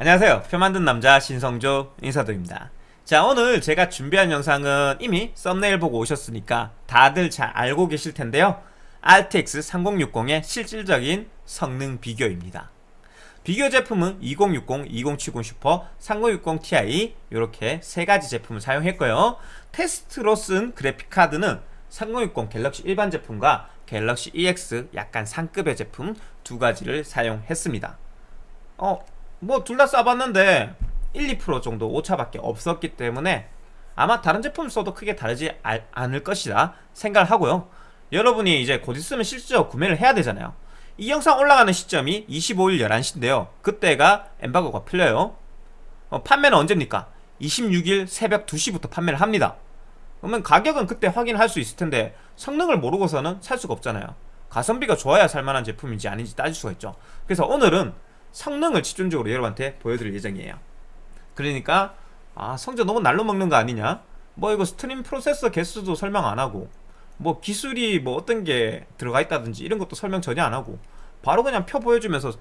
안녕하세요. 표 만든 남자 신성조 인사드립니다. 자 오늘 제가 준비한 영상은 이미 썸네일 보고 오셨으니까 다들 잘 알고 계실 텐데요. RTX 3060의 실질적인 성능 비교입니다. 비교 제품은 2060, 2070 슈퍼, 3060 Ti 이렇게 세 가지 제품을 사용했고요. 테스트로 쓴 그래픽카드는 3060 갤럭시 일반 제품과 갤럭시 EX 약간 상급의 제품 두 가지를 사용했습니다. 어, 뭐 둘다 써봤는데 1, 2% 정도 오차밖에 없었기 때문에 아마 다른 제품 써도 크게 다르지 아, 않을 것이다 생각을 하고요. 여러분이 이제 곧 있으면 실제로 구매를 해야 되잖아요. 이 영상 올라가는 시점이 25일 11시인데요. 그때가 엠바고가 풀려요. 어, 판매는 언제입니까? 26일 새벽 2시부터 판매를 합니다. 그러면 가격은 그때 확인할 수 있을 텐데 성능을 모르고서는 살 수가 없잖아요. 가성비가 좋아야 살만한 제품인지 아닌지 따질 수가 있죠. 그래서 오늘은 성능을 집중적으로 여러분한테 보여드릴 예정이에요. 그러니까 아 성적 너무 날로 먹는 거 아니냐? 뭐 이거 스트림 프로세서 개수도 설명 안 하고 뭐 기술이 뭐 어떤 게 들어가 있다든지 이런 것도 설명 전혀 안 하고 바로 그냥 표 보여주면서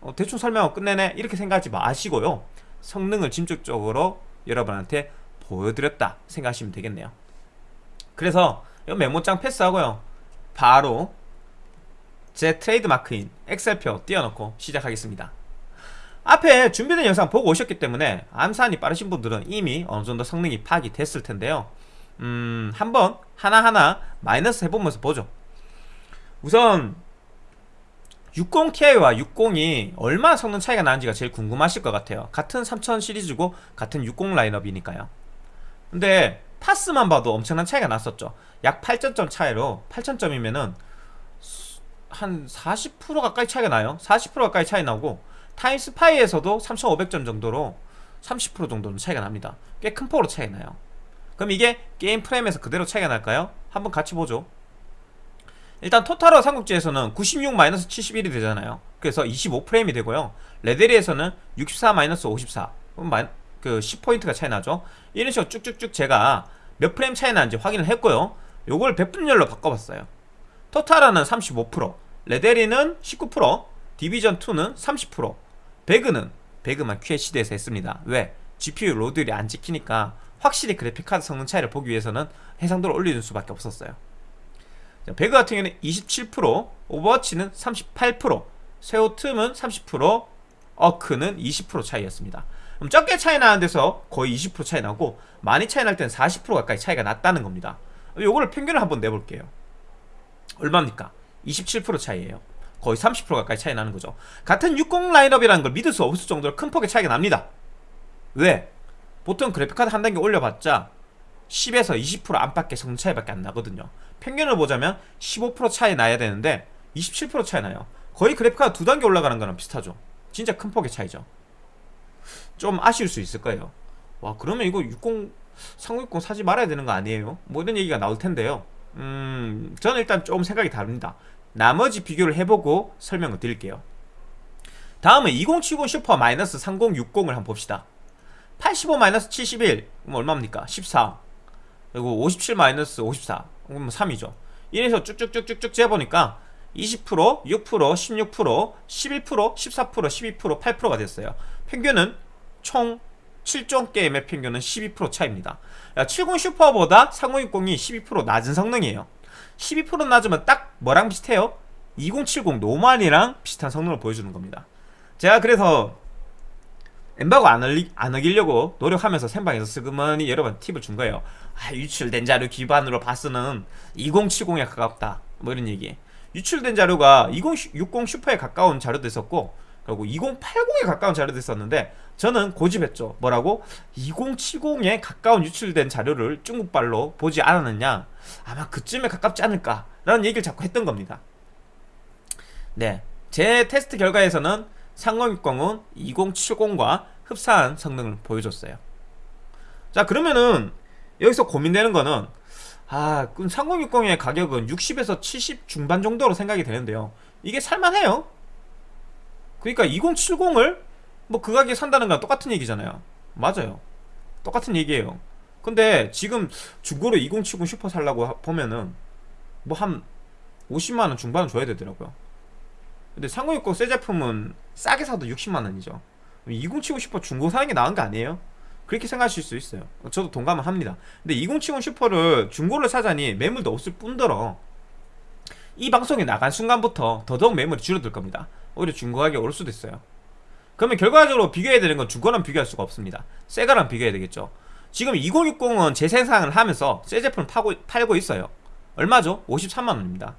어, 대충 설명하고 끝내네? 이렇게 생각하지 마시고요. 성능을 직접적으로 여러분한테 보여드렸다 생각하시면 되겠네요. 그래서 이 메모장 패스하고요. 바로 제 트레이드마크인 엑셀표 띄워놓고 시작하겠습니다. 앞에 준비된 영상 보고 오셨기 때문에 암산이 빠르신 분들은 이미 어느정도 성능이 파악이 됐을 텐데요. 음 한번 하나하나 마이너스 해보면서 보죠. 우선 60ti와 60이 얼마나 성능 차이가 나는지가 제일 궁금하실 것 같아요. 같은 3000 시리즈고 같은 60 라인업이니까요. 근데 파스만 봐도 엄청난 차이가 났었죠. 약 8점점 차이로 8000점이면은 한 40% 가까이 차이가 나요. 40% 가까이 차이 나고 타임스파이에서도 3500점 정도로 30% 정도는 차이가 납니다. 꽤 큰 폭으로 차이 나요. 그럼 이게 게임 프레임에서 그대로 차이가 날까요? 한번 같이 보죠. 일단 토탈어 삼국지에서는 96-71이 되잖아요. 그래서 25프레임이 되고요. 레데리에서는 64-54 그 10포인트가 차이 나죠. 이런 식으로 쭉쭉쭉 제가 몇 프레임 차이 나는지 확인을 했고요. 요걸 백분율로 바꿔봤어요. 토탈워는 35% 레데리는 19% 디비전2는 30% 배그는 배그만 QHD에서 했습니다. 왜? GPU load율이 안 찍히니까 확실히 그래픽카드 성능 차이를 보기 위해서는 해상도를 올리는 수밖에 없었어요. 자, 배그 같은 경우는 27% 오버워치는 38% 세오틈은 30% 어크는 20% 차이였습니다. 그럼 적게 차이 나는 데서 거의 20% 차이 나고 많이 차이 날 때는 40% 가까이 차이가 났다는 겁니다. 요거를 평균을 한번 내볼게요. 얼마입니까? 27% 차이에요. 거의 30% 가까이 차이 나는 거죠. 같은 60 라인업이라는 걸 믿을 수 없을 정도로 큰 폭의 차이가 납니다. 왜? 보통 그래픽카드 한 단계 올려봤자 10에서 20% 안팎의 성능 차이밖에 안 나거든요. 평균을 보자면 15% 차이 나야 되는데 27% 차이 나요. 거의 그래픽카드 두 단계 올라가는 거랑 비슷하죠. 진짜 큰 폭의 차이죠. 좀 아쉬울 수 있을 거예요. 와 그러면 이거 60 3060 사지 말아야 되는 거 아니에요? 뭐 이런 얘기가 나올 텐데요. 음 저는 일단 조금 생각이 다릅니다 나머지 비교를 해보고 설명을 드릴게요. 다음은 2070 슈퍼 마이너스 3060을 한번 봅시다. 85 마이너스 71 그럼 얼마입니까? 14 그리고 57 마이너스 54 그럼 3이죠. 이래서 쭉쭉쭉쭉쭉 재보니까 20%, 6%, 16%, 11%, 14%, 12%, 8%가 됐어요. 평균은 총 7종 게임의 평균은 12% 차입니다. 70 슈퍼보다 3060이 12% 낮은 성능이에요 12% 낮으면 딱 뭐랑 비슷해요? 2070 노만이랑 비슷한 성능을 보여주는 겁니다. 제가 그래서 엠바고 안, 얼리, 안 어기려고 노력하면서 생방에서 스그머니 여러분 팁을 준 거예요. 아, 유출된 자료 기반으로 봐서는 2070에 가깝다. 뭐 이런 얘기 유출된 자료가 2060 슈퍼에 가까운 자료도 있었고 그리고 2080에 가까운 자료도 있었는데 저는 고집했죠. 뭐라고? 2070에 가까운 유출된 자료를 중국발로 보지 않았느냐? 아마 그쯤에 가깝지 않을까 라는 얘기를 자꾸 했던 겁니다. 네 제 테스트 결과에서는 3060은 2070과 흡사한 성능을 보여줬어요. 자 그러면은 여기서 고민되는 거는 아 그럼 3060의 가격은 60에서 70 중반 정도로 생각이 되는데요. 이게 살만해요 그러니까 2070을 뭐 그 가격에 산다는 건 똑같은 얘기잖아요. 맞아요. 똑같은 얘기예요. 근데 지금 중고로 2070 슈퍼 살라고 보면은 뭐 한 50만원 중반은 줘야 되더라고요. 근데 3060 새 제품은 싸게 사도 60만원이죠. 2070 슈퍼 중고 사는 게 나은 거 아니에요? 그렇게 생각하실 수 있어요. 저도 동감을 합니다. 근데 2070 슈퍼를 중고를 사자니 매물도 없을 뿐더러 이 방송이 나간 순간부터 더더욱 매물이 줄어들 겁니다. 오히려 중고 가격이 오를 수도 있어야 그러면 결과적으로 비교해야 되는 건 중고랑 비교할 수가 없습니다. 새 거랑 비교해야 되겠죠. 지금 2060은 재생산을 하면서 새 제품을 파고, 팔고 있어요. 얼마죠? 53만원입니다.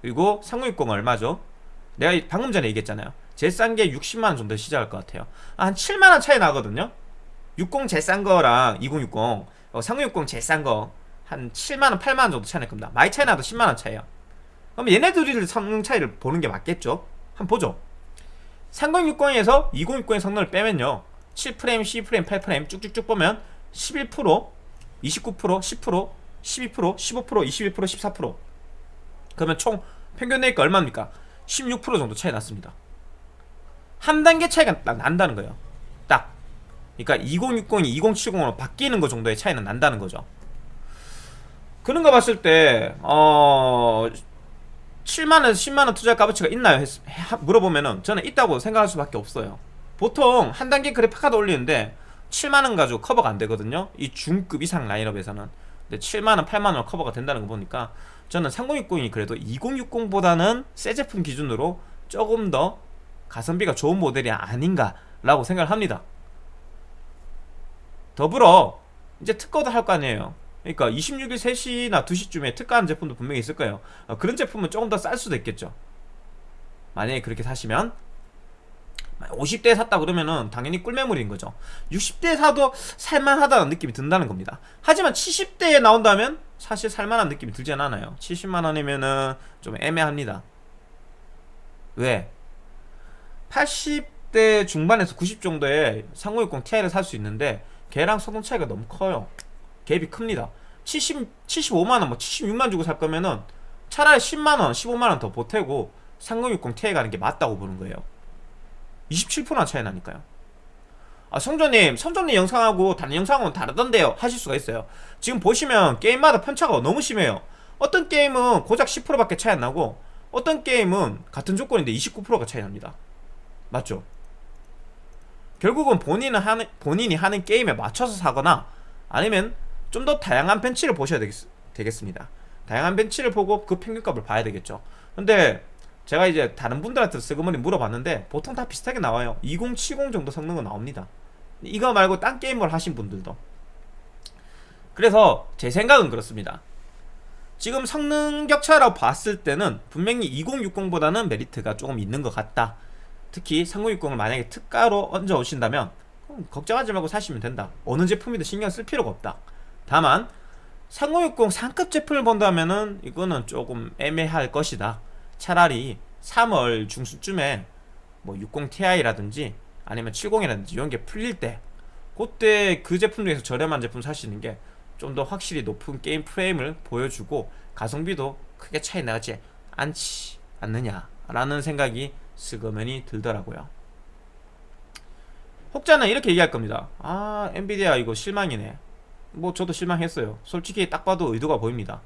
그리고 3060은 얼마죠? 내가 방금 전에 얘기했잖아요. 제일 싼 게 60만원 정도 시작할 것 같아요. 아, 한 7만원 차이 나거든요. 60 제일 싼 거랑 2060 어, 3060 제일 싼 거 한 7만원 8만원 정도 차이 날 겁니다. 많이 차이 나도 10만원 차이에요 그럼 얘네 들이 성능 차이를 보는 게 맞겠죠? 한번 보죠. 3060에서 2060의 성능을 빼면요. 7프레임, 12프레임, 8프레임 쭉쭉쭉 보면 11%, 29%, 10%, 12%, 15%, 21%, 14% 그러면 총 평균 내니까 얼마입니까? 16% 정도 차이 났습니다. 한 단계 차이가 딱 난다는 거예요. 딱. 그러니까 2060이 2070으로 바뀌는 거 정도의 차이는 난다는 거죠. 그런 거 봤을 때 어... 7만원, 10만원 투자 값어치가 있나요? 했, 물어보면은 저는 있다고 생각할 수밖에 없어요. 보통 한 단계 그래픽 카드 올리는데 7만원 가지고 커버가 안 되거든요. 이 중급 이상 라인업에서는. 근데 7만원, 8만원 커버가 된다는 거 보니까 저는 3060이 그래도 2060보다는 새 제품 기준으로 조금 더 가성비가 좋은 모델이 아닌가 라고 생각을 합니다. 더불어 이제 특허도 할 거 아니에요 그러니까 26일 3시나 2시쯤에 특가하는 제품도 분명히 있을 거예요. 어, 그런 제품은 조금 더 쌀 수도 있겠죠. 만약에 그렇게 사시면 50대 샀다 그러면은 당연히 꿀매물인 거죠. 60대 사도 살만하다는 느낌이 든다는 겁니다. 하지만 70대에 나온다면 사실 살만한 느낌이 들진 않아요. 70만원이면은 좀 애매합니다. 왜? 80대 중반에서 90 정도의 3060 Ti를 살 수 있는데 걔랑 소동 차이가 너무 커요 갭이 큽니다. 70, 75만원 뭐 76만 주고 살 거면은 차라리 10만원 15만원 더 보태고 3060 Ti 가는 게 맞다고 보는 거예요. 27%나 차이 나니까요. 아 성조님 성조님 영상하고 다른 영상은 다르던데요. 하실 수가 있어요. 지금 보시면 게임마다 편차가 너무 심해요. 어떤 게임은 고작 10%밖에 차이 안 나고 어떤 게임은 같은 조건인데 29%가 차이 납니다. 맞죠? 결국은 본인은 하는, 본인이 하는 게임에 맞춰서 사거나 아니면 좀 더 다양한 벤치를 보셔야 되겠, 되겠 습니다. 다양한 벤치를 보고 그 평균값을 봐야 되겠죠. 근데 제가 이제 다른 분들한테 쓰그머니 물어봤는데 보통 다 비슷하게 나와요. 2070 정도 성능은 나옵니다. 이거 말고 딴 게임을 하신 분들도. 그래서 제 생각은 그렇습니다. 지금 성능 격차라고 봤을 때는 분명히 2060보다는 메리트가 조금 있는 것 같다. 특히 3060을 만약에 특가로 얹어 오신다면 걱정하지 말고 사시면 된다. 어느 제품이든 신경 쓸 필요가 없다 다만 3060 상급 제품을 본다면은 이거는 조금 애매할 것이다. 차라리 3월 중순쯤에 뭐 60ti라든지 아니면 70이라든지 이런 게 풀릴 때 그때 그 제품 중에서 저렴한 제품 사시는 게 좀 더 확실히 높은 게임 프레임을 보여주고 가성비도 크게 차이 나지 않지 않느냐라는 생각이 스그머니 들더라고요. 혹자는 이렇게 얘기할 겁니다. 아 엔비디아 이거 실망이네 뭐 저도 실망했어요. 솔직히 딱 봐도 의도가 보입니다.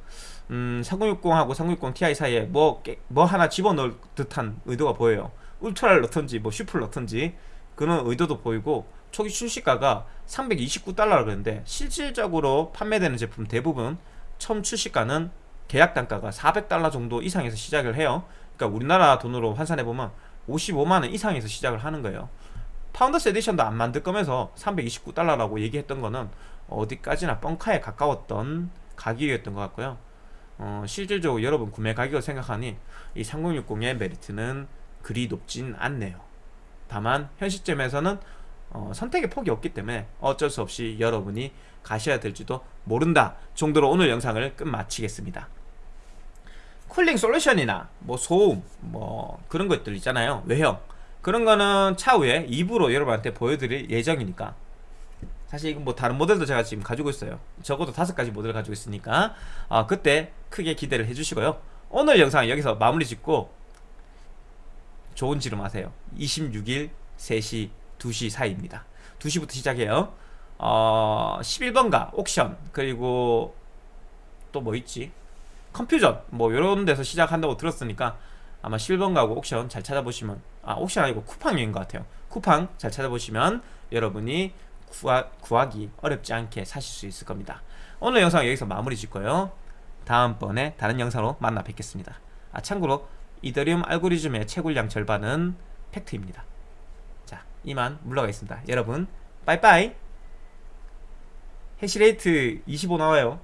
음 3060하고 3060 Ti 사이에 뭐, 뭐 하나 집어넣을 듯한 의도가 보여요. 울트라를 넣던지 뭐 슈퍼를 넣던지 그런 의도도 보이고 초기 출시가가 329달러라 그랬는데 실질적으로 판매되는 제품 대부분 처음 출시가는 계약 단가가 400달러 정도 이상에서 시작을 해요. 그러니까 우리나라 돈으로 환산해보면 55만원 이상에서 시작을 하는 거예요. 파운더스 에디션도 안 만들 거면서 329달러라고 얘기했던 거는 어디까지나 뻥카에 가까웠던 가격이었던 것 같고요. 어, 실질적으로 여러분 구매 가격을 생각하니 이 3060의 메리트는 그리 높진 않네요. 다만 현 시점에서는 어, 선택의 폭이 없기 때문에 어쩔 수 없이 여러분이 가셔야 될지도 모른다 정도로 오늘 영상을 끝마치겠습니다. 쿨링 솔루션이나 뭐 소음 뭐 그런 것들 있잖아요. 외형. 그런 거는 차후에 2부로 여러분한테 보여드릴 예정이니까 사실 이건 뭐 다른 모델도 제가 지금 가지고 있어요. 적어도 다섯 가지 모델을 가지고 있으니까. 어, 그때 크게 기대를 해주시고요. 오늘 영상 여기서 마무리 짓고 좋은 지름 하세요. 26일 3시 2시 사이입니다. 2시부터 시작해요. 어, 11번가 옥션 그리고 또 뭐 있지? 컴퓨전 뭐 이런 데서 시작한다고 들었으니까 아마 실버 가구 옥션 잘 찾아보시면 아 옥션 아니고 쿠팡인 것 같아요. 쿠팡 잘 찾아보시면 여러분이 구하, 구하기 어렵지 않게 사실 수 있을 겁니다. 오늘 영상 여기서 마무리 짓고요. 다음번에 다른 영상으로 만나 뵙겠습니다. 아 참고로 이더리움 알고리즘의 채굴량 절반은 팩트입니다. 자 이만 물러가겠습니다. 여러분 빠이빠이! 해시레이트 25 나와요